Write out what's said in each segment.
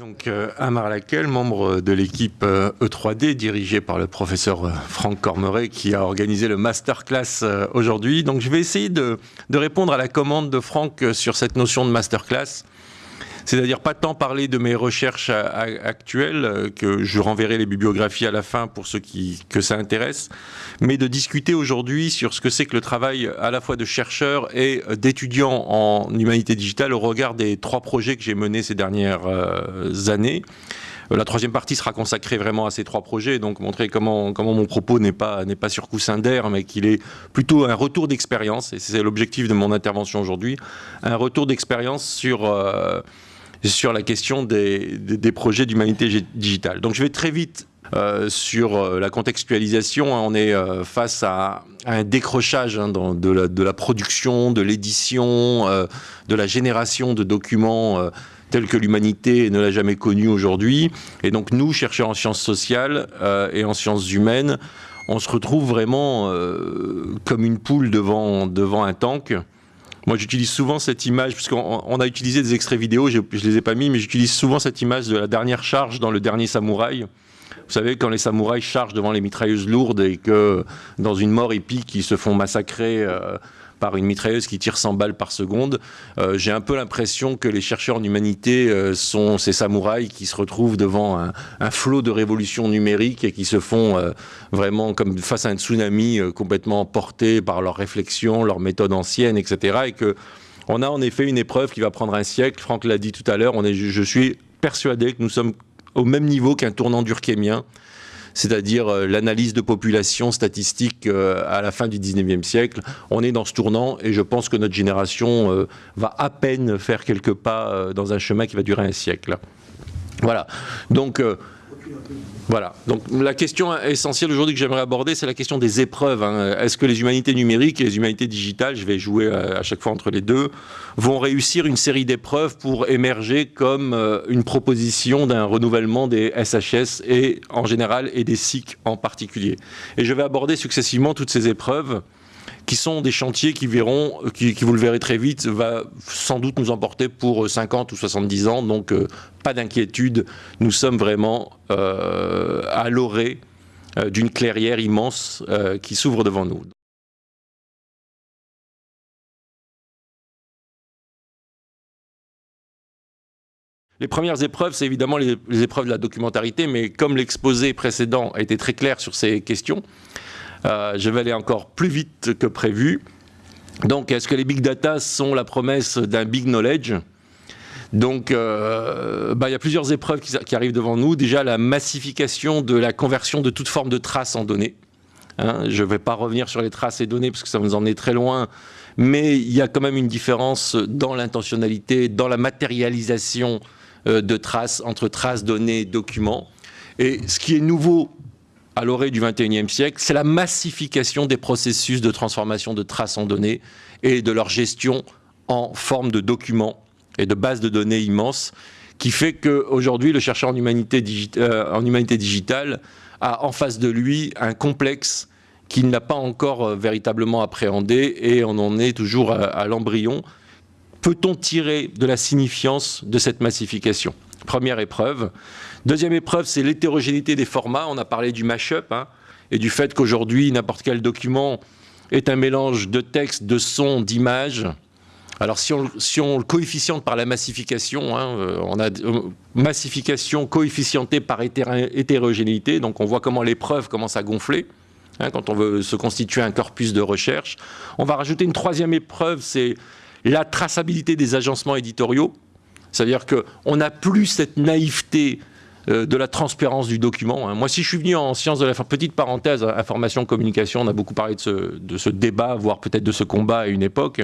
Donc euh, Amar Laquelle, membre de l'équipe E3D euh, e dirigée par le professeur euh, Franck Cormeret qui a organisé le masterclass aujourd'hui. Donc je vais essayer de, de, répondre à la commande de Franck sur cette notion de masterclass c'est-à-dire pas tant parler de mes recherches actuelles, euh, que je renverrai les bibliographies à la fin pour ceux qui, que ça intéresse, mais de discuter aujourd'hui sur ce que c'est que le travail à la fois de chercheurs et d'étudiants en humanité digitale au regard des trois projets que j'ai menés ces dernières euh, années. Euh, la troisième partie sera consacrée vraiment à ces trois projets, donc montrer comment, comment mon propos n'est pas, pas sur coussin d'air, mais qu'il est plutôt un retour d'expérience, et c'est l'objectif de mon intervention aujourd'hui, un retour d'expérience sur sur la question des, projets d'humanité digitale. Donc je vais très vite euh, sur euh, la contextualisation, hein. on est euh, face à, un décrochage hein, de, la, production, de l'édition, de la génération de documents tels que l'humanité ne l'a jamais connu aujourd'hui. Et donc nous, chercheurs en sciences sociales et en sciences humaines, on se retrouve vraiment comme une poule devant, devant un tank. Moi, j'utilise souvent cette image, puisqu'on a utilisé des extraits vidéo, je ne les ai pas mis, mais j'utilise souvent cette image de la dernière charge dans le dernier samouraï. Vous savez, quand les samouraïs chargent devant les mitrailleuses lourdes et que dans une mort épique, ils se font massacrer euh, par une mitrailleuse qui tire 100 balles par seconde. Euh, j'ai un peu l'impression que les chercheurs en humanité euh, sont ces samouraïs qui se retrouvent devant un, flot de révolution numérique et qui se font euh, vraiment comme face à un tsunami complètement emportés par leurs réflexions, leurs méthodes anciennes, etc. Et que on a en effet une épreuve qui va prendre un siècle. Franck l'a dit tout à l'heure. Je suis persuadé que nous sommes au même niveau qu'un tournant durkheimien c'est-à-dire euh, l'analyse de population statistique euh, à la fin du 19e siècle. On est dans ce tournant et je pense que notre génération euh, va à peine faire quelques pas dans un chemin qui va durer un siècle. Voilà. Donc, voilà. Donc la question essentielle aujourd'hui que j'aimerais aborder, c'est la question des épreuves. Hein. Est-ce que les humanités numériques et les humanités digitales, je vais jouer euh, à chaque fois entre les deux, vont réussir une série d'épreuves pour émerger comme euh, une proposition d'un renouvellement des SHS et en général et des SIC en particulier? Et je vais aborder successivement toutes ces épreuves qui sont des chantiers qui verront, qui, vous le verrez très vite, va sans doute nous emporter pour 50 ou 70 ans. Donc, euh, pas d'inquiétude, nous sommes vraiment euh, à l'orée euh, d'une clairière immense qui s'ouvre devant nous. Les premières épreuves, c'est évidemment les, épreuves de la documentarité, mais comme l'exposé précédent a été très clair sur ces questions, euh, je vais aller encore plus vite que prévu. Donc, est-ce que les big data sont la promesse d'un big knowledge? Donc, euh, bah, il y a plusieurs épreuves qui, arrivent devant nous. Déjà, la massification de la conversion de toute forme de traces en données. Hein, je ne vais pas revenir sur les traces et données parce que ça nous en est très loin, mais il y a quand même une différence dans l'intentionnalité, dans la matérialisation euh, de traces entre traces, données, documents. Et ce qui est nouveau à l'orée du 21e siècle, c'est la massification des processus de transformation de traces en données et de leur gestion en forme de documents et de bases de données immenses, qui fait qu'aujourd'hui, le chercheur en humanité, euh, en humanité digitale a en face de lui un complexe qu'il n'a pas encore euh, véritablement appréhendé et on en est toujours à l'embryon. Peut-on tirer de la signifiance de cette massification? Première épreuve. Deuxième épreuve, c'est l'hétérogénéité des formats. On a parlé du mash-up hein, et du fait qu'aujourd'hui, n'importe quel document est un mélange de texte, de son, d'images. Alors si on, si on, le coefficiente par la massification, hein, euh, on a euh, massification coefficientée par hétérogénéité, donc on voit comment l'épreuve commence à gonfler hein, quand on veut se constituer un corpus de recherche. On va rajouter une troisième épreuve, c'est la traçabilité des agencements éditoriaux. C'est-à-dire qu'on n'a plus cette naïveté euh, de la transparence du document. Hein. Moi, si je suis venu en sciences de la petite parenthèse, information, communication, on a beaucoup parlé de ce, de ce débat, voire peut-être de ce combat à une époque.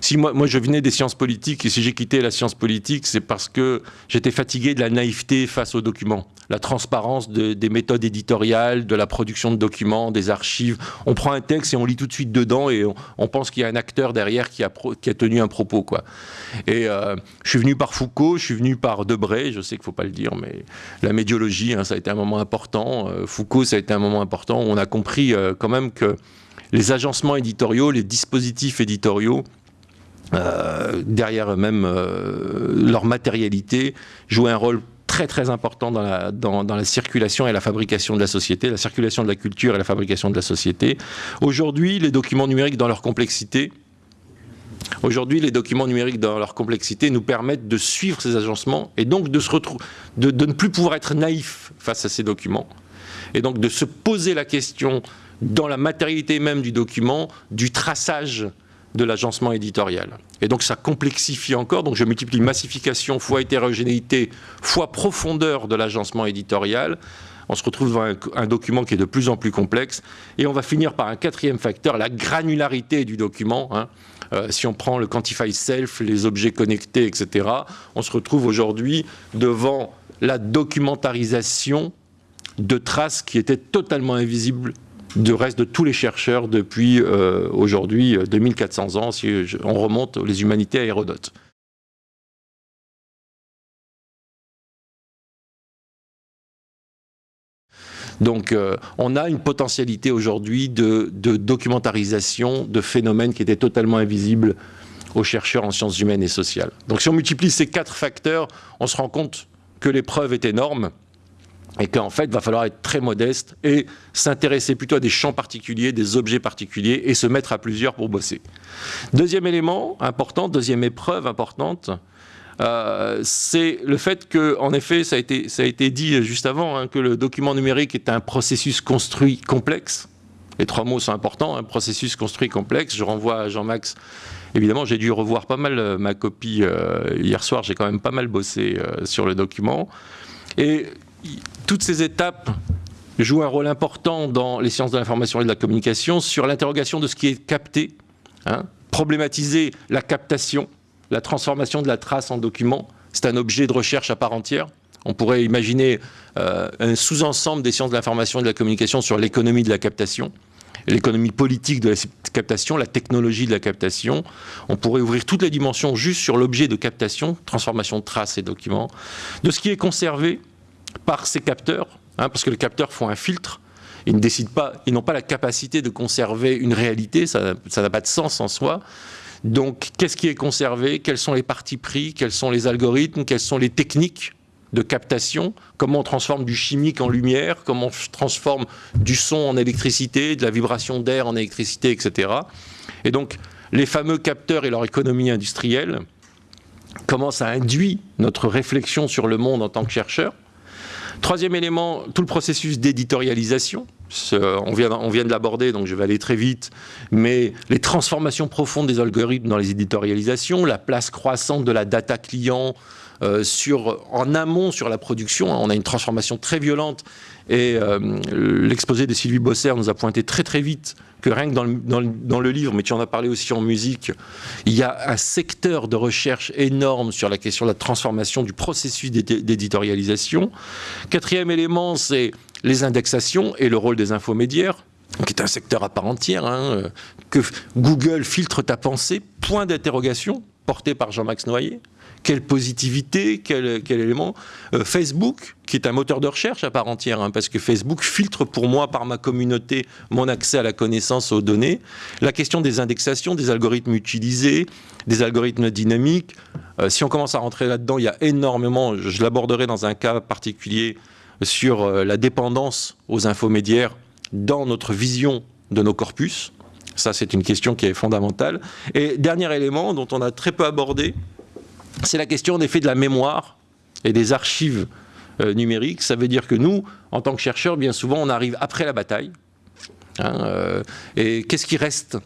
Si moi, je venais des sciences politiques et si j'ai quitté la science politique, c'est parce que j'étais fatigué de la naïveté face aux documents. La transparence des méthodes éditoriales, de la production de documents, des archives. On prend un texte et on lit tout de suite dedans et on, pense qu'il y a un acteur derrière qui a, qui a tenu un propos. Quoi. Et euh, je suis venu par Foucault, je suis venu par Debré, je sais qu'il ne faut pas le dire, mais la médiologie, hein, ça a été un moment important. Euh, Foucault, ça a été un moment important. On a compris euh, quand même que les agencements éditoriaux, les dispositifs éditoriaux, derrière eux-mêmes, leur matérialité, jouaient un rôle très très important dans la, circulation et la fabrication de la société, la circulation de la culture et la fabrication de la société. Aujourd'hui, les documents numériques dans leur complexité, Aujourd'hui, les documents numériques dans leur complexité nous permettent de suivre ces agencements et donc de, de ne plus pouvoir être naïf face à ces documents. Et donc de se poser la question dans la matérialité même du document, du traçage de l'agencement éditorial. Et donc ça complexifie encore, donc je multiplie massification fois hétérogénéité fois profondeur de l'agencement éditorial. On se retrouve devant un, document qui est de plus en plus complexe. Et on va finir par un quatrième facteur, la granularité du document. Hein. Euh, si on prend le Quantify Self, les objets connectés, etc., on se retrouve aujourd'hui devant la documentarisation de traces qui étaient totalement invisibles du reste de tous les chercheurs depuis euh, aujourd'hui 2400 euh, ans, si on remonte les humanités à Hérodote. Donc euh, on a une potentialité aujourd'hui de, de, documentarisation de phénomènes qui étaient totalement invisibles aux chercheurs en sciences humaines et sociales. Donc si on multiplie ces quatre facteurs, on se rend compte que l'épreuve est énorme et qu'en fait, il va falloir être très modeste et s'intéresser plutôt à des champs particuliers, des objets particuliers, et se mettre à plusieurs pour bosser. Deuxième élément important, deuxième épreuve importante, euh, c'est le fait que, en effet, ça a été, ça a été dit juste avant, hein, que le document numérique est un processus construit complexe. Les trois mots sont importants, un processus construit complexe. Je renvoie à Jean-Max. Évidemment, j'ai dû revoir pas mal euh, ma copie euh, hier soir. J'ai quand même pas mal bossé sur le document. Et toutes ces étapes jouent un rôle important dans les sciences de l'information et de la communication sur l'interrogation de ce qui est capté, hein, problématiser la captation, la transformation de la trace en document. C'est un objet de recherche à part entière. On pourrait imaginer euh, un sous-ensemble des sciences de l'information et de la communication sur l'économie de la captation, l'économie politique de la captation, la technologie de la captation. On pourrait ouvrir toutes les dimensions juste sur l'objet de captation, transformation de traces et documents, de ce qui est conservé par ces capteurs, hein, parce que les capteurs font un filtre, ils ne décident pas, ils n'ont pas la capacité de conserver une réalité, ça n'a pas de sens en soi. Donc, qu'est-ce qui est conservé? Quels sont les partis pris? Quels sont les algorithmes? Quelles sont les techniques de captation? Comment on transforme du chimique en lumière? Comment on transforme du son en électricité, de la vibration d'air en électricité, etc. Et donc, les fameux capteurs et leur économie industrielle comment ça induit notre réflexion sur le monde en tant que chercheur Troisième élément, tout le processus d'éditorialisation. On vient, on vient de l'aborder, donc je vais aller très vite, mais les transformations profondes des algorithmes dans les éditorialisations, la place croissante de la data client euh, en amont sur la production. On a une transformation très violente et euh, l'exposé de Sylvie Bosser nous a pointé très très vite que rien que dans le, livre, mais tu en as parlé aussi en musique, il y a un secteur de recherche énorme sur la question de la transformation du processus d'éditorialisation. Quatrième élément, c'est les indexations et le rôle des infomédiaires qui est un secteur à part entière, hein, que Google filtre ta pensée, point d'interrogation, porté par Jean-Max Noyer quelle positivité, quel, élément. Euh, Facebook, qui est un moteur de recherche à part entière, hein, parce que Facebook filtre pour moi, par ma communauté, mon accès à la connaissance, aux données. La question des indexations, des algorithmes utilisés, des algorithmes dynamiques. Euh, si on commence à rentrer là-dedans, il y a énormément, je l'aborderai dans un cas particulier, sur euh, la dépendance aux infomédiaires dans notre vision de nos corpus. Ça, c'est une question qui est fondamentale. Et dernier élément dont on a très peu abordé, c'est la question des faits de la mémoire et des archives euh, numériques. Ça veut dire que nous, en tant que chercheurs, bien souvent, on arrive après la bataille. Hein, euh, et qu'est-ce qui reste?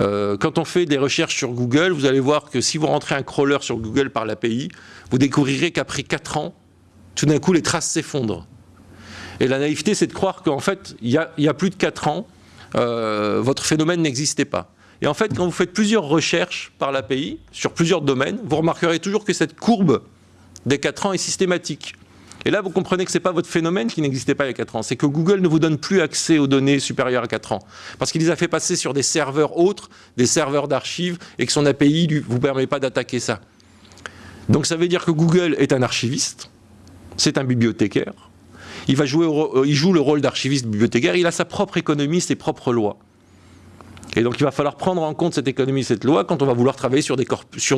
Euh, quand on fait des recherches sur Google, vous allez voir que si vous rentrez un crawler sur Google par l'API, vous découvrirez qu'après 4 ans, tout d'un coup, les traces s'effondrent. Et la naïveté, c'est de croire qu'en fait, il y, y, a plus de 4 ans, votre phénomène n'existait pas. Et en fait, quand vous faites plusieurs recherches par l'API, sur plusieurs domaines, vous remarquerez toujours que cette courbe des 4 ans est systématique. Et là, vous comprenez que ce n'est pas votre phénomène qui n'existait pas il y a 4 ans, c'est que Google ne vous donne plus accès aux données supérieures à 4 ans. Parce qu'il les a fait passer sur des serveurs autres, des serveurs d'archives, et que son API ne vous permet pas d'attaquer ça. Donc ça veut dire que Google est un archiviste, c'est un bibliothécaire, il, va jouer il joue le rôle d'archiviste bibliothécaire, il a sa propre économie, ses propres lois. Et donc il va falloir prendre en compte cette économie, cette loi, quand on va vouloir travailler sur des,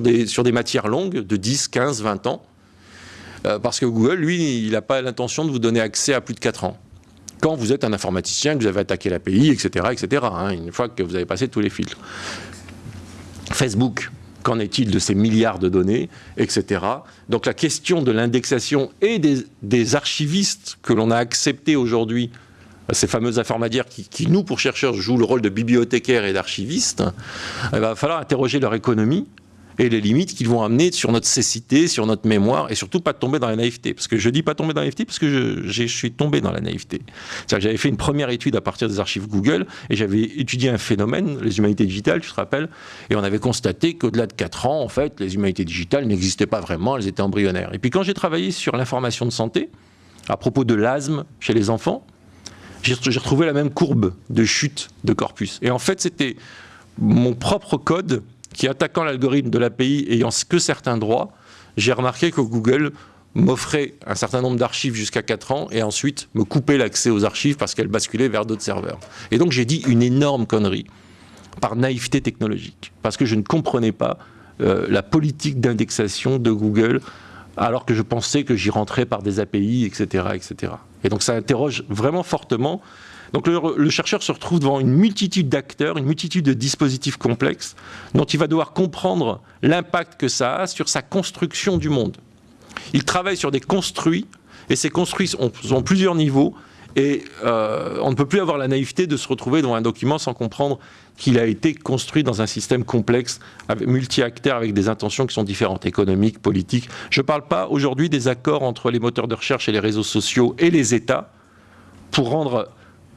des, des matières longues de 10, 15, 20 ans. Euh, parce que Google, lui, il n'a pas l'intention de vous donner accès à plus de 4 ans. Quand vous êtes un informaticien, que vous avez attaqué l'API, etc., etc., une fois que vous avez passé tous les filtres. Facebook, qu'en est-il de ces milliards de données, etc. Donc la question de l'indexation et des, archivistes que l'on a acceptés aujourd'hui, ces fameux informatiques qui, nous, pour chercheurs, jouent le rôle de bibliothécaires et d'archivistes, il va falloir interroger leur économie, et les limites qu'ils vont amener sur notre cécité, sur notre mémoire, et surtout pas tomber dans la naïveté. Parce que je dis pas tomber dans la naïveté parce que je, suis tombé dans la naïveté. J'avais fait une première étude à partir des archives Google, et j'avais étudié un phénomène, les humanités digitales, tu te rappelles, et on avait constaté qu'au-delà de 4 ans, en fait, les humanités digitales n'existaient pas vraiment, elles étaient embryonnaires. Et puis quand j'ai travaillé sur l'information de santé, à propos de l'asthme chez les enfants, j'ai retrouvé la même courbe de chute de corpus. Et en fait, c'était mon propre code qui, attaquant l'algorithme de l'API ayant que certains droits, j'ai remarqué que Google m'offrait un certain nombre d'archives jusqu'à 4 ans et ensuite me coupait l'accès aux archives parce qu'elles basculaient vers d'autres serveurs. Et donc j'ai dit une énorme connerie par naïveté technologique, parce que je ne comprenais pas euh, la politique d'indexation de Google alors que je pensais que j'y rentrais par des API, etc., etc. Et donc ça interroge vraiment fortement donc le, chercheur se retrouve devant une multitude d'acteurs, une multitude de dispositifs complexes dont il va devoir comprendre l'impact que ça a sur sa construction du monde. Il travaille sur des construits, et ces construits ont, plusieurs niveaux, et euh, on ne peut plus avoir la naïveté de se retrouver dans un document sans comprendre qu'il a été construit dans un système complexe, multi-acteurs, avec des intentions qui sont différentes, économiques, politiques. Je ne parle pas aujourd'hui des accords entre les moteurs de recherche et les réseaux sociaux et les États pour rendre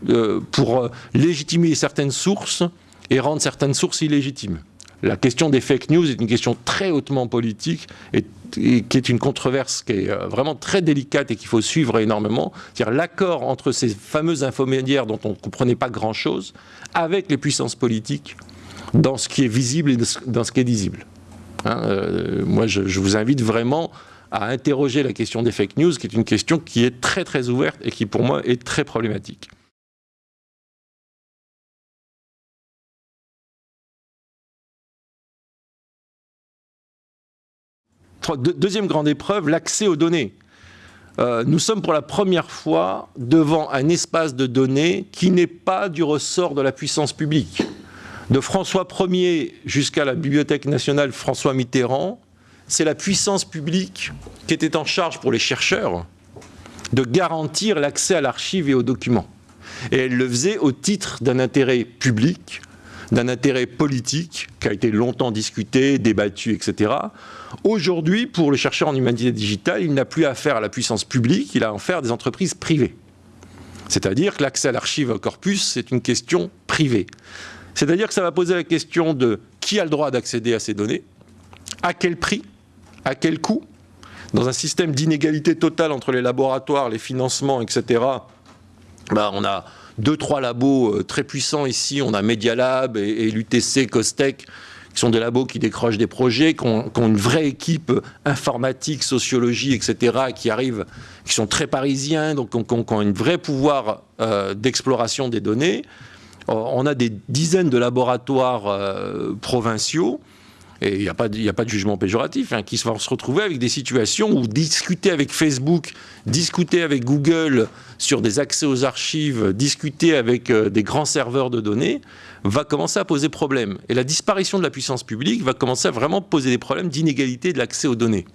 euh, pour euh, légitimer certaines sources et rendre certaines sources illégitimes. La question des fake news est une question très hautement politique et, qui est une controverse qui est euh, vraiment très délicate et qu'il faut suivre énormément. C'est-à-dire l'accord entre ces fameux infomédiaires dont on ne comprenait pas grand-chose avec les puissances politiques dans ce qui est visible et dans ce qui est visible. Hein, moi, je, je, vous invite vraiment à interroger la question des fake news, qui est une question qui est très très ouverte et qui pour moi est très problématique. Deuxième grande épreuve, l'accès aux données. Euh, nous sommes pour la première fois devant un espace de données qui n'est pas du ressort de la puissance publique. De François Ier jusqu'à la Bibliothèque nationale François Mitterrand, c'est la puissance publique qui était en charge pour les chercheurs de garantir l'accès à l'archive et aux documents. Et elle le faisait au titre d'un intérêt public, d'un intérêt politique qui a été longtemps discuté, débattu, etc. Aujourd'hui, pour le chercheur en humanité digitale, il n'a plus affaire à la puissance publique, il a affaire à des entreprises privées. C'est-à-dire que l'accès à l'archive corpus, c'est une question privée. C'est-à-dire que ça va poser la question de qui a le droit d'accéder à ces données, à quel prix, à quel coût, dans un système d'inégalité totale entre les laboratoires, les financements, etc. Ben, on a deux, trois labos euh, très puissants ici. On a Media Lab et, l'UTC, Costec, qui sont des labos qui décrochent des projets, qui ont, une vraie équipe informatique, sociologie, etc., qui arrivent, qui sont très parisiens, donc qui ont, un vrai pouvoir euh, d'exploration des données. Euh, on a des dizaines de laboratoires provinciaux il n'y a, pas de, a pas de jugement péjoratif, hein, qui vont se retrouver avec des situations où discuter avec Facebook, discuter avec Google sur des accès aux archives, discuter avec euh, des grands serveurs de données, va commencer à poser problème. Et la disparition de la puissance publique va commencer à vraiment poser des problèmes d'inégalité de l'accès aux données.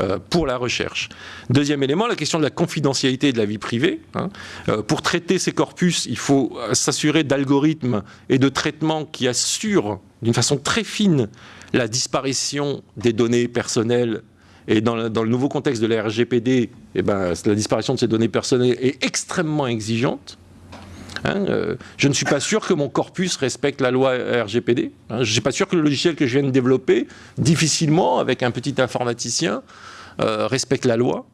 Euh, pour la recherche. Deuxième élément, la question de la confidentialité de la vie privée. Hein. Euh, pour traiter ces corpus, il faut s'assurer d'algorithmes et de traitements qui assurent d'une façon très fine la disparition des données personnelles et dans le, nouveau contexte de la RGPD, eh ben, la disparition de ces données personnelles est extrêmement exigeante. Hein, euh, je ne suis pas sûr que mon corpus respecte la loi RGPD. Hein. je ne suis pas sûr que le logiciel que je viens de développer, difficilement, avec un petit informaticien, euh, respecte la loi.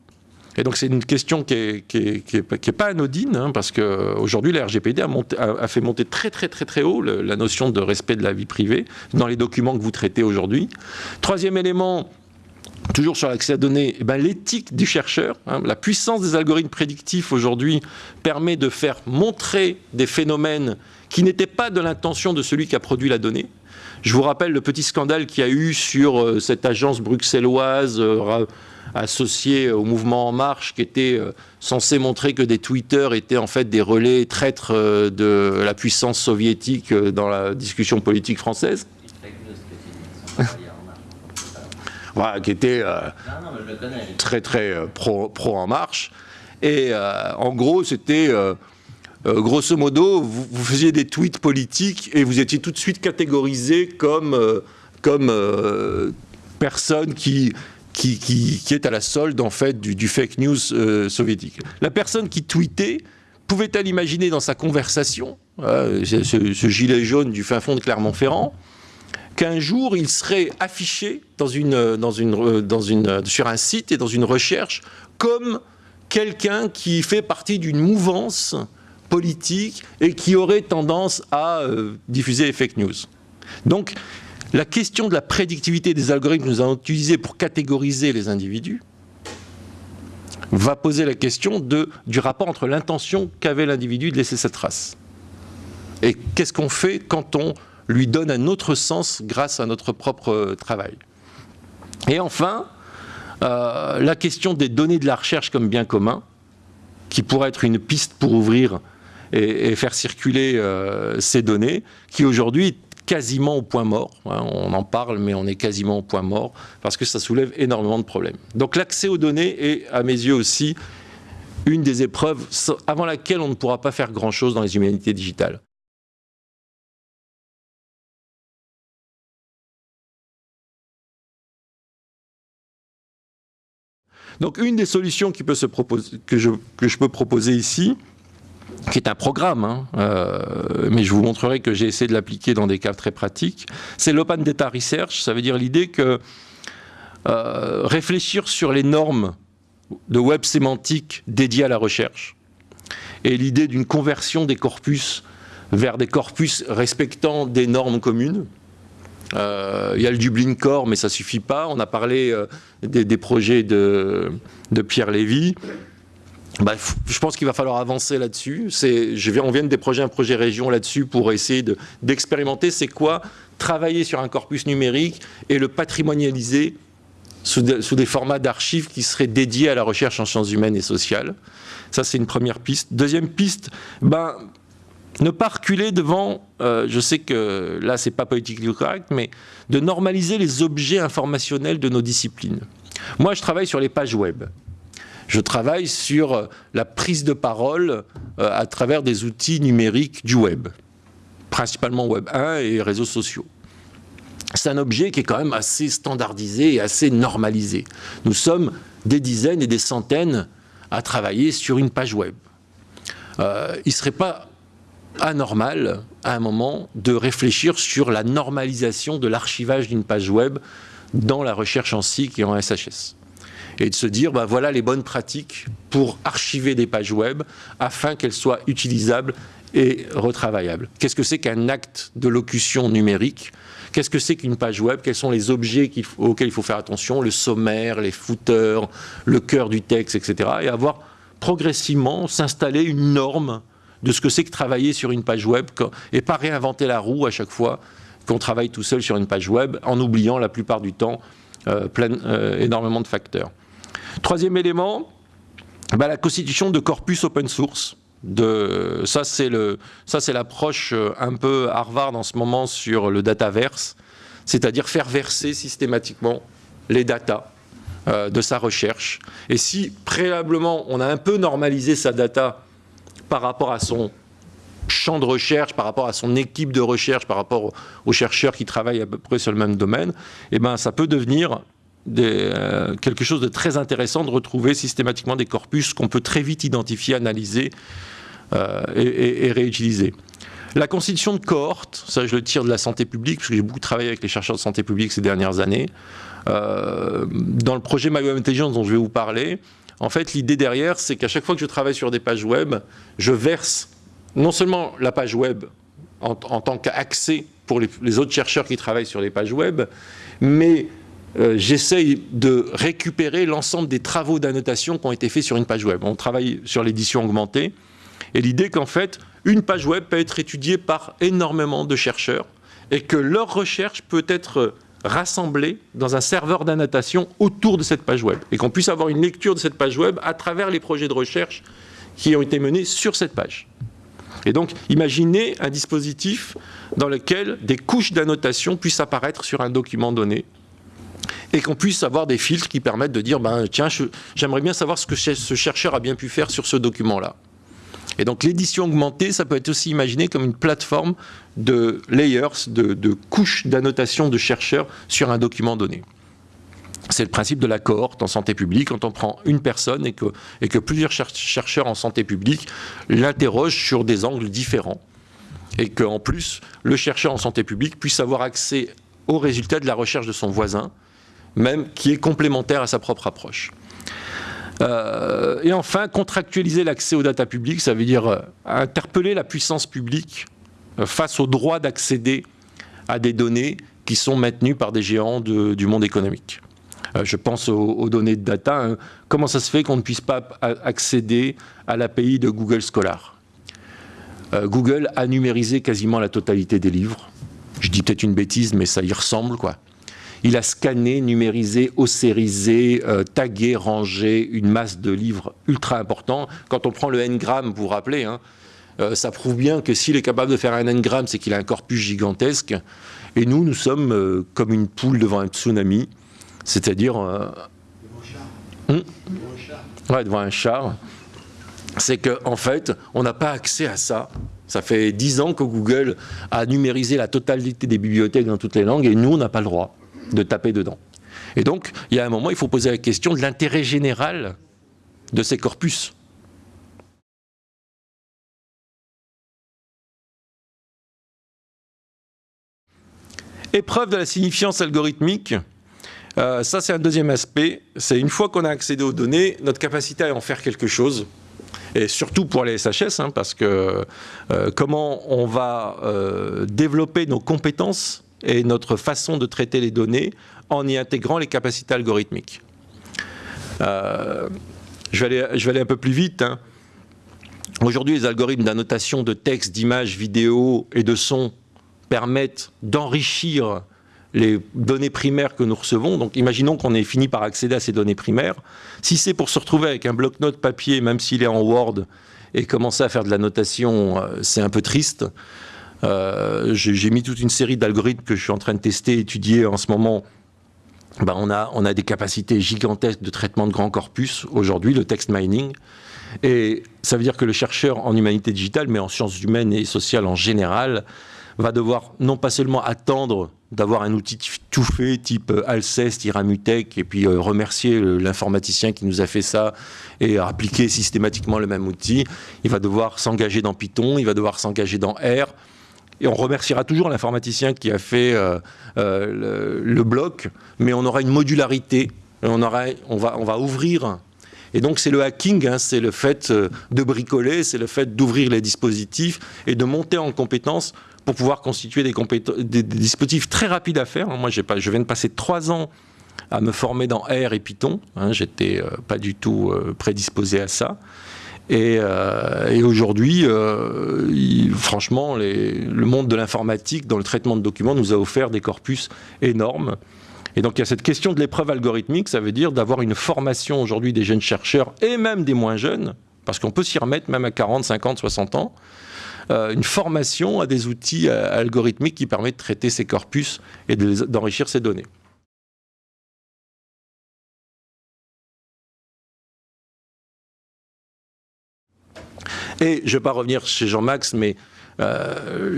Et donc c'est une question qui n'est pas anodine, hein, parce qu'aujourd'hui la RGPD a, fait monter très très très très haut la notion de respect de la vie privée dans les documents que vous traitez aujourd'hui. Troisième élément, toujours sur l'accès à données, eh ben, l'éthique du chercheur, hein, la puissance des algorithmes prédictifs aujourd'hui permet de faire montrer des phénomènes qui n'étaient pas de l'intention de celui qui a produit la donnée. Je vous rappelle le petit scandale qu'il y a eu sur euh, cette agence bruxelloise euh, associée au mouvement En Marche qui était euh, censée montrer que des Twitter étaient en fait des relais traîtres de la puissance soviétique dans la discussion politique française. Voilà, qui était très très pro, pro, En Marche. Et en gros, c'était euh, grosso modo, vous, faisiez des tweets politiques et vous étiez tout de suite catégorisé comme, euh, comme euh, personne qui, qui, qui, est à la solde en fait du, fake news soviétique. La personne qui tweetait pouvait-elle imaginer dans sa conversation, ce, gilet jaune du fin fond de Clermont-Ferrand, qu'un jour il serait affiché une, dans une, sur un site et dans une recherche comme quelqu'un qui fait partie d'une mouvance politique et qui aurait tendance à euh, diffuser les fake news. Donc, la question de la prédictivité des algorithmes que nous allons utiliser pour catégoriser les individus va poser la question du rapport entre l'intention qu'avait l'individu de laisser cette trace. Et qu'est-ce qu'on fait quand on lui donne un autre sens grâce à notre propre travail Et enfin, euh, la question des données de la recherche comme bien commun, qui pourrait être une piste pour ouvrir et, faire circuler euh, ces données, qui aujourd'hui quasiment au point mort. Hein, on en parle, mais on est quasiment au point mort, parce que ça soulève énormément de problèmes. Donc l'accès aux données est, à mes yeux aussi, une des épreuves avant laquelle on ne pourra pas faire grand-chose dans les humanités digitales. Donc une des solutions que je peux proposer ici, qui est un programme, hein, euh, mais je vous montrerai que j'ai essayé de l'appliquer dans des cas très pratiques, c'est l'Open Data Research, ça veut dire l'idée que euh, réfléchir sur les normes de web sémantique dédiées à la recherche, et l'idée d'une conversion des corpus vers des corpus respectant des normes communes. Euh, il y a le Dublin Core, mais ça suffit pas. On a parlé des, projets de, Pierre Lévy. Bah, je pense qu'il va falloir avancer là-dessus. On vient de déployer un projet région là-dessus pour essayer d'expérimenter c'est quoi travailler sur un corpus numérique et le patrimonialiser sous, des formats d'archives qui seraient dédiés à la recherche en sciences humaines et sociales? Ça, c'est une première piste. Deuxième piste, ben, ne pas reculer devant, euh, je sais que là, c'est pas politiquement correct, mais de normaliser les objets informationnels de nos disciplines. Moi, je travaille sur les pages web je travaille sur la prise de parole euh, à travers des outils numériques du web, principalement Web 1 et réseaux sociaux. C'est un objet qui est quand même assez standardisé et assez normalisé. Nous sommes des dizaines et des centaines à travailler sur une page web. Euh, il ne serait pas anormal, à un moment, de réfléchir sur la normalisation de l'archivage d'une page web dans la recherche en SIC et en SHS et de se dire, ben voilà les bonnes pratiques pour archiver des pages web afin qu'elles soient utilisables et retravaillables. Qu'est-ce que c'est qu'un acte de locution numérique? Qu'est-ce que c'est qu'une page web? Quels sont les objets auxquels il faut faire attention? Le sommaire, les footers, le cœur du texte, etc. Et avoir progressivement s'installer une norme de ce que c'est que travailler sur une page web et pas réinventer la roue à chaque fois qu'on travaille tout seul sur une page web en oubliant la plupart du temps euh, plein, euh, énormément de facteurs. Troisième élément, bah, la constitution de corpus open source. De, ça, c'est l'approche euh, un peu Harvard en ce moment sur le dataverse, c'est-à-dire faire verser systématiquement les datas de sa recherche. Et si préalablement on a un peu normalisé sa data par rapport à son champ de recherche, par rapport à son équipe de recherche, par rapport aux chercheurs qui travaillent à peu près sur le même domaine, eh ben, ça peut devenir euh, quelque chose de très intéressant de retrouver systématiquement des corpus qu'on peut très vite identifier, analyser euh, et, réutiliser. La constitution de cohortes, ça je le tire de la santé publique, parce que j'ai beaucoup travaillé avec les chercheurs de santé publique ces dernières années. Euh, dans le projet My Intelligence dont je vais vous parler, en fait l'idée derrière c'est qu'à chaque fois que je travaille sur des pages web, je verse non seulement la page web en, tant qu'accès pour les, autres chercheurs qui travaillent sur les pages web, mais euh, j'essaye de récupérer l'ensemble des travaux d'annotation qui ont été faits sur une page web. On travaille sur l'édition augmentée, et l'idée qu'en fait, une page web peut être étudiée par énormément de chercheurs, et que leur recherche peut être rassemblée dans un serveur d'annotation autour de cette page web, et qu'on puisse avoir une lecture de cette page web à travers les projets de recherche qui ont été menés sur cette page. Et donc, imaginez un dispositif dans lequel des couches d'annotation puissent apparaître sur un document donné et qu'on puisse avoir des filtres qui permettent de dire, ben, tiens, j'aimerais bien savoir ce que ce chercheur a bien pu faire sur ce document-là. Et donc l'édition augmentée, ça peut être aussi imaginé comme une plateforme de layers, de, couches d'annotation de chercheurs sur un document donné. C'est le principe de la cohorte en santé publique, quand on prend une personne et que, et que plusieurs chercheurs en santé publique l'interrogent sur des angles différents. Et qu'en plus, le chercheur en santé publique puisse avoir accès aux résultats de la recherche de son voisin, même qui est complémentaire à sa propre approche. Euh, et enfin, contractualiser l'accès aux data publiques, ça veut dire euh, interpeller la puissance publique euh, face au droit d'accéder à des données qui sont maintenues par des géants du monde économique. je pense aux, données de data. Hein. Comment ça se fait qu'on ne puisse pas accéder à l'API de Google Scholar? Google a numérisé quasiment la totalité des livres. Je dis peut-être une bêtise, mais ça y ressemble, quoi il a scanné, numérisé, ossérisé, euh, tagué, rangé une masse de livres ultra importants. Quand on prend le n-gramme, vous vous rappelez, hein, euh, ça prouve bien que s'il est capable de faire un n-gramme, c'est qu'il a un corpus gigantesque. Et nous, nous sommes euh, comme une poule devant un tsunami, c'est-à-dire... Hmm ouais, devant un char. C'est qu'en en fait, on n'a pas accès à ça. Ça fait dix ans que Google a numérisé la totalité des bibliothèques dans toutes les langues et nous, on n'a pas le droit de taper dedans. Et donc, il y a un moment, il faut poser la question de l'intérêt général de ces corpus. Épreuve de la signifiance algorithmique, euh, ça c'est un deuxième aspect, c'est une fois qu'on a accédé aux données, notre capacité à en faire quelque chose, et surtout pour les SHS, hein, parce que euh, comment on va euh, développer nos compétences et notre façon de traiter les données en y intégrant les capacités algorithmiques. Euh, je, vais aller, un peu plus vite. Hein. Aujourd'hui, les algorithmes d'annotation de texte, d'images, vidéos et de son permettent d'enrichir les données primaires que nous recevons. Donc imaginons qu'on ait fini par accéder à ces données primaires. Si c'est pour se retrouver avec un bloc-notes papier, même s'il est en Word, et commencer à faire de l'annotation, euh, c'est un peu triste. Euh, j'ai mis toute une série d'algorithmes que je suis en train de tester, étudier en ce moment. Ben, on, a, on a des capacités gigantesques de traitement de grands corpus aujourd'hui, le text mining. Et ça veut dire que le chercheur en humanité digitale, mais en sciences humaines et sociales en général, va devoir non pas seulement attendre d'avoir un outil tout fait, type euh, Alcest, Iramutech, et puis euh, remercier l'informaticien qui nous a fait ça et appliquer systématiquement le même outil. Il va devoir s'engager dans Python, il va devoir s'engager dans R, et on remerciera toujours l'informaticien qui a fait euh, euh, le, bloc, mais on aura une modularité, on, aura, on, va, on va ouvrir. Et donc c'est le hacking, hein, c'est le fait euh, de bricoler, c'est le fait d'ouvrir les dispositifs et de monter en compétences pour pouvoir constituer des, dispositifs très rapides à faire. Moi, pas, je viens de passer trois ans à me former dans R et Python. Hein, J'étais pas du tout prédisposé à ça. Euh, et, aujourd'hui, euh, franchement, le monde de l'informatique, dans le traitement de documents, nous a offert des corpus énormes. Et donc il y a cette question de l'épreuve algorithmique, ça veut dire d'avoir une formation aujourd'hui des jeunes chercheurs et même des moins jeunes, parce qu'on peut s'y remettre même à 40, 50, 60 ans, euh, une formation à des outils algorithmiques qui permettent de traiter ces corpus et d'enrichir ces données. Et je ne vais pas revenir chez Jean-Max, mais euh,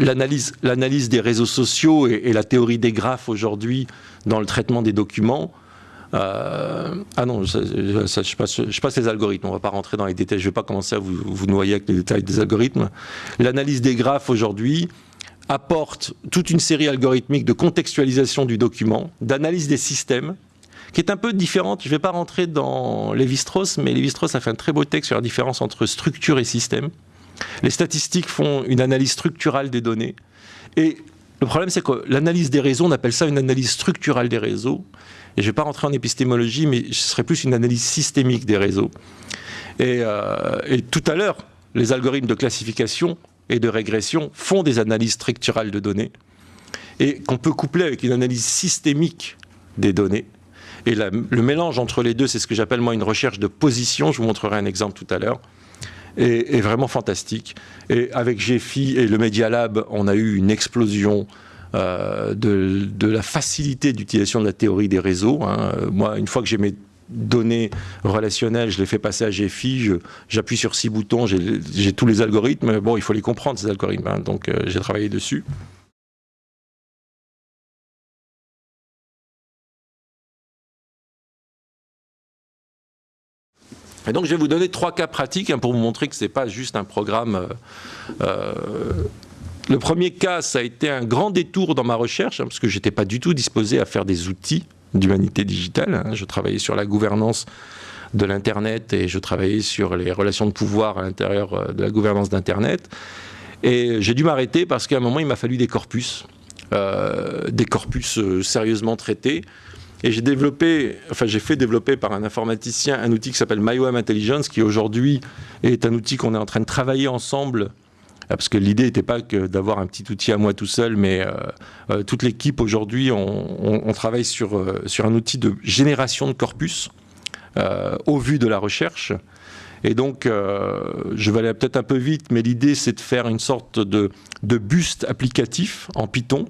l'analyse des réseaux sociaux et, la théorie des graphes aujourd'hui dans le traitement des documents. Euh, ah non, je, passe, les algorithmes, on ne va pas rentrer dans les détails, je ne vais pas commencer à vous, vous noyer avec les détails des algorithmes. L'analyse des graphes aujourd'hui apporte toute une série algorithmique de contextualisation du document, d'analyse des systèmes, qui est un peu différente. Je ne vais pas rentrer dans Lévi-Strauss, mais Lévi-Strauss a fait un très beau texte sur la différence entre structure et système. Les statistiques font une analyse structurale des données. Et le problème, c'est que l'analyse des réseaux, on appelle ça une analyse structurale des réseaux. et je ne vais pas rentrer en épistémologie, mais ce serait plus une analyse systémique des réseaux. Et, et tout à l'heure, les algorithmes de classification et de régression font des analyses structurales de données et qu'on peut coupler avec une analyse systémique des données. Et le mélange entre les deux, c'est ce que j'appelle moi une recherche de position. Je vous montrerai un exemple tout à l'heure. Est, vraiment fantastique. Et avec GFI et le Media Lab, on a eu une explosion euh, de, la facilité d'utilisation de la théorie des réseaux. Hein. Moi, une fois que j'ai mes données relationnelles, je les fais passer à GFI, j'appuie sur six boutons, j'ai tous les algorithmes. Bon, il faut les comprendre, ces algorithmes. Hein. donc, euh, j'ai travaillé dessus. Et donc je vais vous donner trois cas pratiques hein, pour vous montrer que ce n'est pas juste un programme. Euh, euh, le premier cas, ça a été un grand détour dans ma recherche, hein, parce que je n'étais pas du tout disposé à faire des outils d'humanité digitale. Hein. Je travaillais sur la gouvernance de l'Internet et je travaillais sur les relations de pouvoir à l'intérieur euh, de la gouvernance d'Internet. Et j'ai dû m'arrêter parce qu'à un moment, il m'a fallu des corpus, des corpus sérieusement traités. Et j'ai développé, enfin j'ai fait développer par un informaticien un outil qui s'appelle MyWeb Intelligence, qui aujourd'hui est un outil qu'on est en train de travailler ensemble ah, parce que l'idée n'était pas que d'avoir un petit outil à moi tout seul, mais euh, euh, toute l'équipe aujourd'hui, on, travaille sur, euh, sur un outil de génération de corpus au vu de la recherche. Et donc, je vais aller peut-être un peu vite, mais l'idée c'est de faire une sorte de, de buste applicatif en Python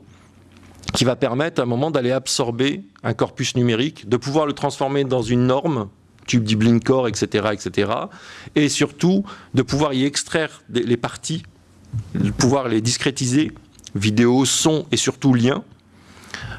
qui va permettre à un moment d'aller absorber un corpus numérique, de pouvoir le transformer dans une norme, tube du Blinkcore, etc., etc., et surtout de pouvoir y extraire les parties, de pouvoir les discrétiser, vidéo, son et surtout liens,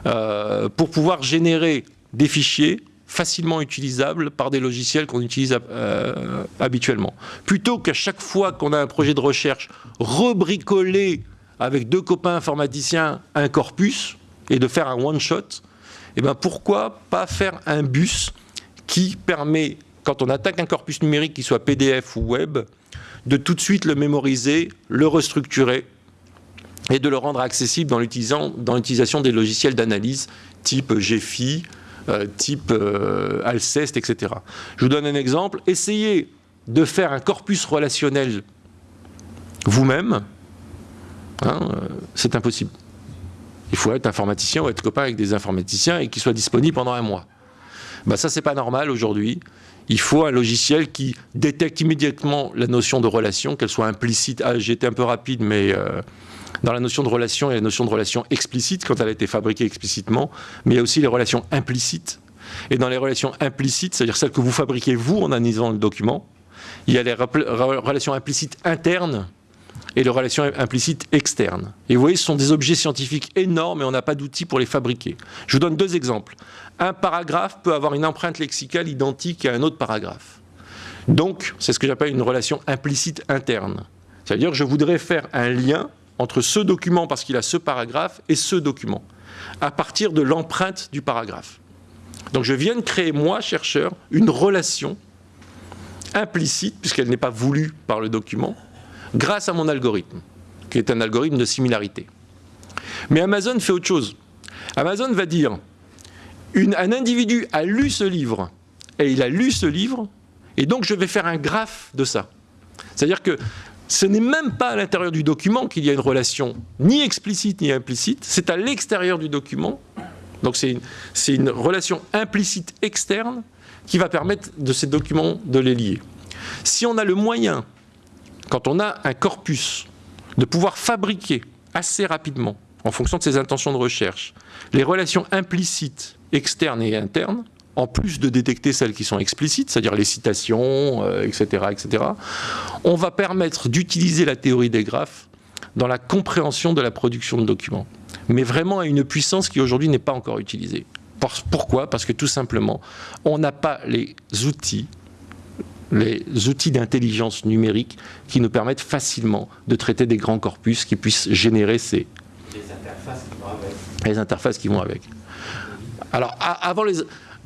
euh, pour pouvoir générer des fichiers facilement utilisables par des logiciels qu'on utilise euh, habituellement. Plutôt qu'à chaque fois qu'on a un projet de recherche, rebricoler avec deux copains informaticiens un corpus, et de faire un one-shot, eh ben pourquoi pas faire un bus qui permet, quand on attaque un corpus numérique, qui soit PDF ou web, de tout de suite le mémoriser, le restructurer et de le rendre accessible dans l'utilisation des logiciels d'analyse type GFI, euh, type euh, Alcest, etc. Je vous donne un exemple. Essayez de faire un corpus relationnel vous-même. Hein, euh, c'est impossible. Il faut être informaticien ou être copain avec des informaticiens et qui soit disponible pendant un mois. Ben ça, c'est pas normal aujourd'hui. Il faut un logiciel qui détecte immédiatement la notion de relation, qu'elle soit implicite. Ah, j'ai été un peu rapide, mais euh, dans la notion de relation, il y a la notion de relation explicite quand elle a été fabriquée explicitement, mais il y a aussi les relations implicites. Et dans les relations implicites, c'est-à-dire celles que vous fabriquez vous en analysant le document, il y a les relations implicites internes et les relations implicites externes. Et vous voyez, ce sont des objets scientifiques énormes et on n'a pas d'outils pour les fabriquer. Je vous donne deux exemples. Un paragraphe peut avoir une empreinte lexicale identique à un autre paragraphe. Donc, c'est ce que j'appelle une relation implicite interne. C'est-à-dire que je voudrais faire un lien entre ce document, parce qu'il a ce paragraphe, et ce document, à partir de l'empreinte du paragraphe. Donc je viens de créer, moi, chercheur, une relation implicite, puisqu'elle n'est pas voulue par le document, grâce à mon algorithme, qui est un algorithme de similarité. Mais Amazon fait autre chose. Amazon va dire, un individu a lu ce livre, et il a lu ce livre, et donc je vais faire un graphe de ça. C'est-à-dire que ce n'est même pas à l'intérieur du document qu'il y a une relation ni explicite ni implicite, c'est à l'extérieur du document. Donc c'est une, relation implicite externe qui va permettre de ces documents de les lier. Si on a le moyen quand on a un corpus, de pouvoir fabriquer assez rapidement, en fonction de ses intentions de recherche, les relations implicites, externes et internes, en plus de détecter celles qui sont explicites, c'est-à-dire les citations, etc., euh, etc., on va permettre d'utiliser la théorie des graphes dans la compréhension de la production de documents. Mais vraiment à une puissance qui aujourd'hui n'est pas encore utilisée. Pourquoi? Parce que tout simplement, on n'a pas les outils les outils d'intelligence numérique qui nous permettent facilement de traiter des grands corpus qui puissent générer ces... Les interfaces qui vont avec. Les interfaces qui vont avec. Alors, avant les,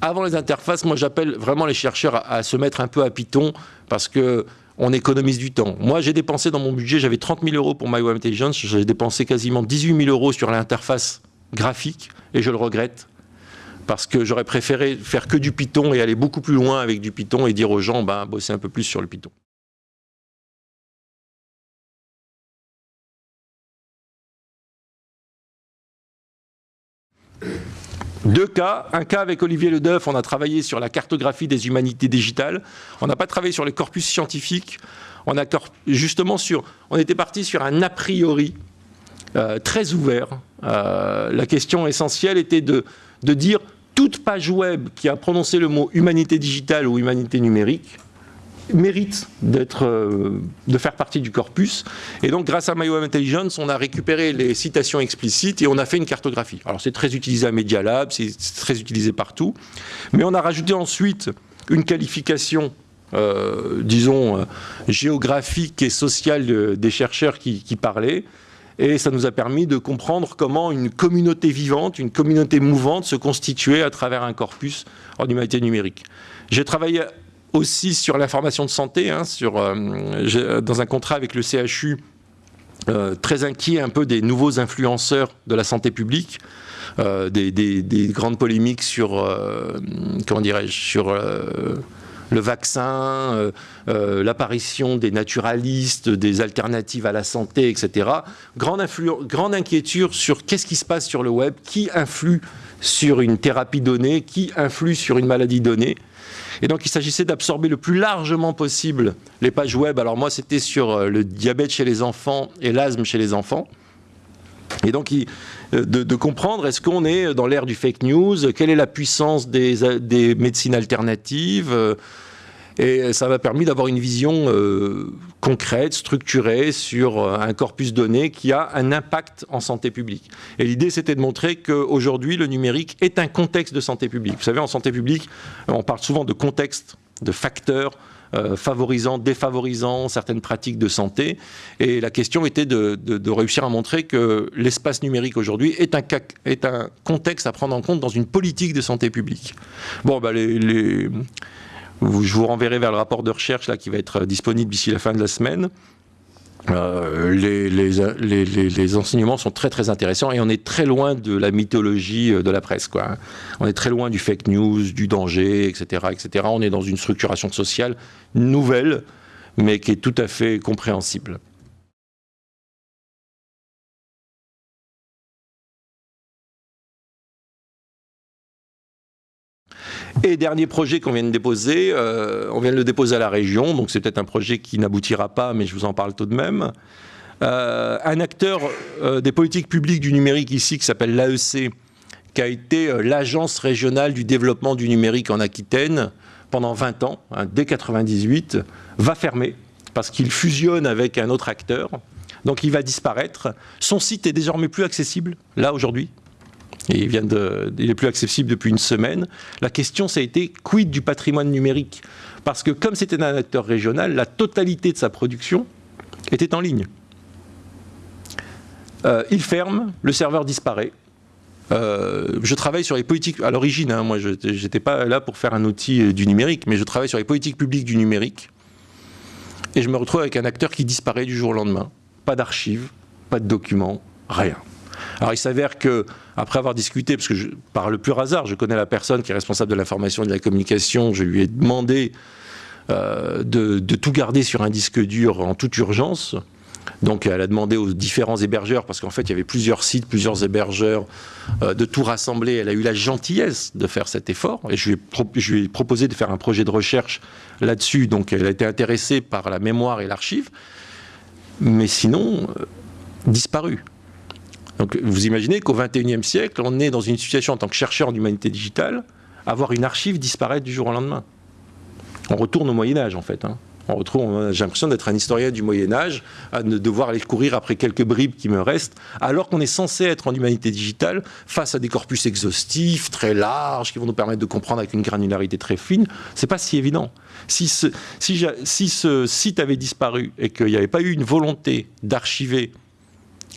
avant les interfaces, moi j'appelle vraiment les chercheurs à, se mettre un peu à Python parce que on économise du temps. Moi, j'ai dépensé dans mon budget, j'avais 30 000 euros pour MyWeb Intelligence, j'ai dépensé quasiment 18 000 euros sur l'interface graphique et je le regrette parce que j'aurais préféré faire que du Python et aller beaucoup plus loin avec du Python et dire aux gens, ben, bosser un peu plus sur le Python. Deux cas. Un cas avec Olivier Ledeuf, on a travaillé sur la cartographie des humanités digitales. On n'a pas travaillé sur les corpus scientifiques. On a justement sur, on était parti sur un a priori euh, très ouvert. Euh, la question essentielle était de, de dire toute page web qui a prononcé le mot humanité digitale ou humanité numérique mérite euh, de faire partie du corpus. Et donc, grâce à MyWeb Intelligence, on a récupéré les citations explicites et on a fait une cartographie. Alors, c'est très utilisé à Media Lab, c'est très utilisé partout. Mais on a rajouté ensuite une qualification euh, disons, euh, géographique et sociale des chercheurs qui, parlaient. Et ça nous a permis de comprendre comment une communauté vivante, une communauté mouvante se constituait à travers un corpus en humanité numérique. J'ai travaillé aussi sur l'information de santé, hein, sur, euh, dans un contrat avec le CHU, euh, très inquiet un peu des nouveaux influenceurs de la santé publique, euh, des, grandes polémiques sur, comment dirais-je, sur le vaccin, l'apparition des naturalistes, des alternatives à la santé, etc. Grande, grande inquiétude sur qu'est-ce qui se passe sur le web, qui influe sur une thérapie donnée, qui influe sur une maladie donnée. Et donc il s'agissait d'absorber le plus largement possible les pages web. Alors moi c'était sur euh, le diabète chez les enfants et l'asthme chez les enfants. Et donc euh, de, comprendre est-ce qu'on est dans l'ère du fake news, quelle est la puissance des, des médecines alternatives, et ça m'a permis d'avoir une vision euh, concrète, structurée sur euh, un corpus donné qui a un impact en santé publique. Et l'idée, c'était de montrer qu'aujourd'hui, le numérique est un contexte de santé publique. Vous savez, en santé publique, on parle souvent de contexte, de facteurs, euh, favorisant, défavorisant certaines pratiques de santé. Et la question était de, réussir à montrer que l'espace numérique aujourd'hui est un, contexte à prendre en compte dans une politique de santé publique. Bon, bah je vous renverrai vers le rapport de recherche qui va être disponible d'ici la fin de la semaine. Euh, les, les, enseignements sont très très intéressants et on est très loin de la mythologie euh, de la presse. Quoi. On est très loin du fake news, du danger, etc., etc. On est dans une structuration sociale nouvelle, mais qui est tout à fait compréhensible. Et dernier projet qu'on vient de déposer, euh, on vient de le déposer à la région, donc c'est peut-être un projet qui n'aboutira pas, mais je vous en parle tout de même. Euh, un acteur euh, des politiques publiques du numérique ici, qui s'appelle l'AEC, qui a été l'agence régionale du développement du numérique en Aquitaine pendant 20 ans, hein, dès 98, va fermer parce qu'il fusionne avec un autre acteur. Donc il va disparaître. Son site est désormais plus accessible, là aujourd'hui, il, vient de, il est plus accessible depuis une semaine. La question, ça a été quid du patrimoine numérique? Parce que comme c'était un acteur régional, la totalité de sa production était en ligne. Euh, il ferme, le serveur disparaît. Euh, je travaille sur les politiques, à l'origine, hein, moi je n'étais pas là pour faire un outil euh, du numérique, mais je travaille sur les politiques publiques du numérique. Et je me retrouve avec un acteur qui disparaît du jour au lendemain. Pas d'archives, pas de documents, rien. Alors il s'avère que, après avoir discuté, parce que par le pur hasard, je connais la personne qui est responsable de l'information et de la communication, je lui ai demandé euh, de, tout garder sur un disque dur en toute urgence. Donc elle a demandé aux différents hébergeurs, parce qu'en fait il y avait plusieurs sites, plusieurs hébergeurs, euh, de tout rassembler. Elle a eu la gentillesse de faire cet effort, et je lui ai, je proposé de faire un projet de recherche là-dessus. Donc elle a été intéressée par la mémoire et l'archive, mais sinon, euh, disparu. Donc vous imaginez qu'au XXIe siècle, on est dans une situation en tant que chercheur en humanité digitale, avoir une archive disparaître du jour au lendemain. On retourne au Moyen Âge en fait. Hein. On retrouve, j'ai l'impression d'être un historien du Moyen Âge, à devoir aller courir après quelques bribes qui me restent, alors qu'on est censé être en humanité digitale face à des corpus exhaustifs, très larges, qui vont nous permettre de comprendre avec une granularité très fine. C'est pas si évident. Si ce, si, si ce site avait disparu et qu'il n'y avait pas eu une volonté d'archiver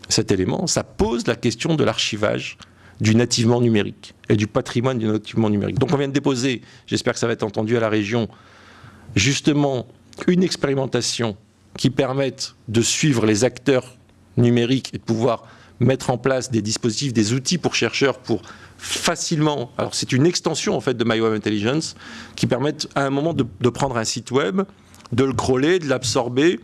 cet élément, ça pose la question de l'archivage du nativement numérique et du patrimoine du nativement numérique. Donc on vient de déposer, j'espère que ça va être entendu à la région, justement une expérimentation qui permette de suivre les acteurs numériques et de pouvoir mettre en place des dispositifs, des outils pour chercheurs pour facilement, alors c'est une extension en fait de MyWeb Intelligence qui permettent à un moment de, de prendre un site web, de le crawler, de l'absorber,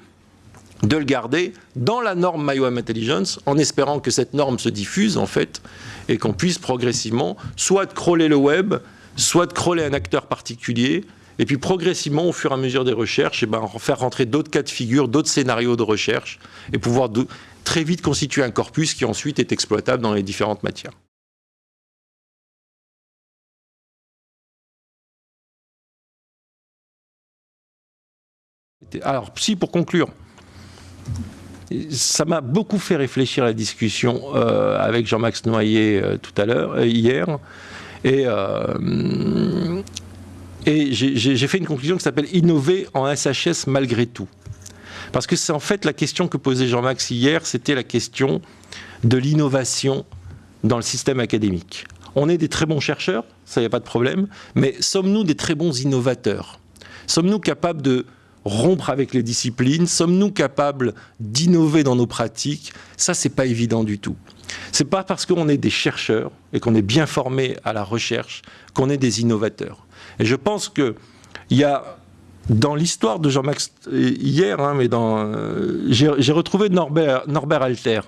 de le garder dans la norme MyWeb Intelligence en espérant que cette norme se diffuse en fait et qu'on puisse progressivement soit crawler le web, soit crawler un acteur particulier et puis progressivement, au fur et à mesure des recherches, et eh ben, faire rentrer d'autres cas de figure, d'autres scénarios de recherche, et pouvoir très vite constituer un corpus qui ensuite est exploitable dans les différentes matières. Alors, si pour conclure, ça m'a beaucoup fait réfléchir à la discussion euh, avec Jean-Max Noyer euh, tout à l'heure, euh, hier, et, et j'ai fait une conclusion qui s'appelle innover en SHS malgré tout. Parce que c'est en fait la question que posait Jean-Max hier, c'était la question de l'innovation dans le système académique. On est des très bons chercheurs, ça n'y a pas de problème, mais sommes-nous des très bons innovateurs? Sommes-nous capables de rompre avec les disciplines Sommes-nous capables d'innover dans nos pratiques? Ça, c'est pas évident du tout. C'est pas parce qu'on est des chercheurs et qu'on est bien formés à la recherche qu'on est des innovateurs. Et je pense qu'il y a dans l'histoire de Jean-Max hier, hein, mais euh, j'ai retrouvé Norbert, Norbert Alter.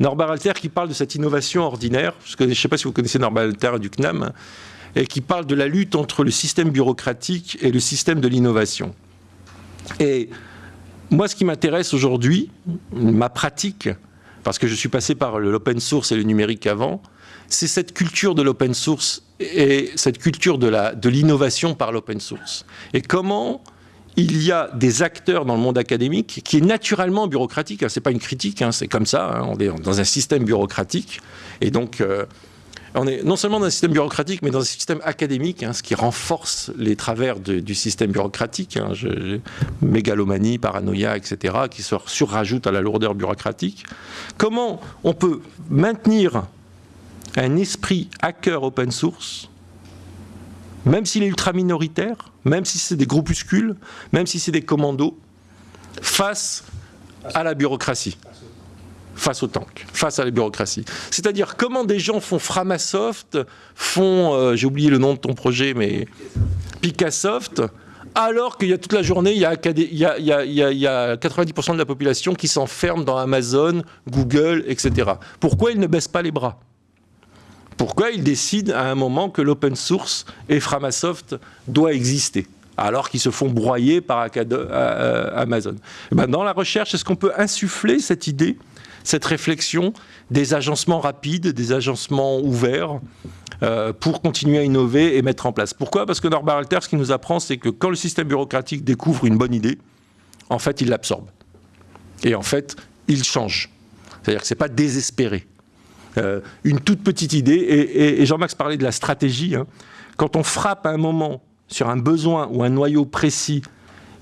Norbert Alter qui parle de cette innovation ordinaire, que je ne sais pas si vous connaissez Norbert Alter du CNAM, hein, et qui parle de la lutte entre le système bureaucratique et le système de l'innovation. Et moi, ce qui m'intéresse aujourd'hui, ma pratique, parce que je suis passé par l'open source et le numérique avant, c'est cette culture de l'open source et cette culture de l'innovation par l'open source. Et comment il y a des acteurs dans le monde académique qui est naturellement bureaucratique, hein, c'est pas une critique, hein, c'est comme ça, hein, on est dans un système bureaucratique, et donc euh, on est non seulement dans un système bureaucratique, mais dans un système académique, hein, ce qui renforce les travers du système bureaucratique, hein, mégalomanie, paranoïa, etc., qui se surrajoutent à la lourdeur bureaucratique. Comment on peut maintenir un esprit hacker open source, même s'il est ultra minoritaire, même si c'est des groupuscules, même si c'est des commandos, face à la bureaucratie? Face au tank, face à la bureaucratie. C'est-à-dire comment des gens font Framasoft, font, euh, j'ai oublié le nom de ton projet, mais Picassoft, alors qu'il y a toute la journée, il y a, 90% de la population qui s'enferme dans Amazon, Google, etc. Pourquoi ils ne baissent pas les bras? Pourquoi ils décident à un moment que l'open source et Framasoft doit exister alors qu'ils se font broyer par euh, Amazon? Eh ben, dans la recherche, est-ce qu'on peut insuffler cette idée cette réflexion des agencements rapides, des agencements ouverts, euh, pour continuer à innover et mettre en place. Pourquoi? Parce que Norbert Alter, ce qu'il nous apprend, c'est que quand le système bureaucratique découvre une bonne idée, en fait, il l'absorbe. Et en fait, il change. C'est-à-dire que ce n'est pas désespéré. Euh, une toute petite idée, et, Jean-Max parlait de la stratégie, hein. quand on frappe à un moment sur un besoin ou un noyau précis,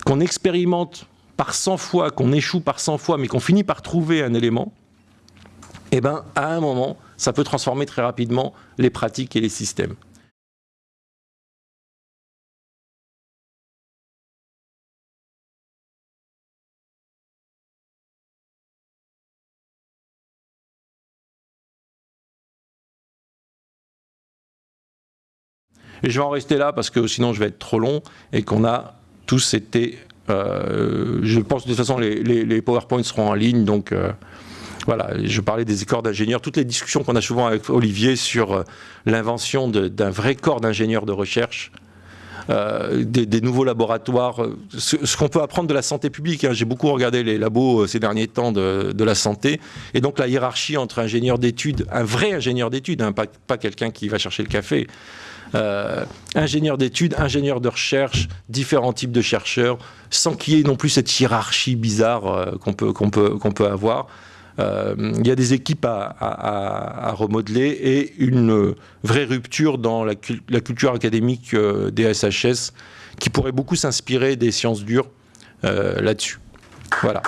qu'on expérimente par 100 fois, qu'on échoue par 100 fois, mais qu'on finit par trouver un élément, eh ben, à un moment, ça peut transformer très rapidement les pratiques et les systèmes. Et je vais en rester là parce que sinon je vais être trop long et qu'on a tous été je pense de toute façon les, les, PowerPoints seront en ligne, donc euh, voilà, je parlais des corps d'ingénieurs, toutes les discussions qu'on a souvent avec Olivier sur euh, l'invention d'un vrai corps d'ingénieurs de recherche, des, nouveaux laboratoires, ce, qu'on peut apprendre de la santé publique. Hein. J'ai beaucoup regardé les labos ces derniers temps de, la santé, et donc la hiérarchie entre ingénieur d'études, un vrai ingénieur d'études, hein, pas quelqu'un qui va chercher le café, euh, ingénieurs d'études, ingénieurs de recherche, différents types de chercheurs, sans qu'il y ait non plus cette hiérarchie bizarre euh, qu'on peut, avoir. Euh, il y a des équipes à, remodeler et une vraie rupture dans la, culture académique des SHS qui pourrait beaucoup s'inspirer des sciences dures là-dessus. Voilà.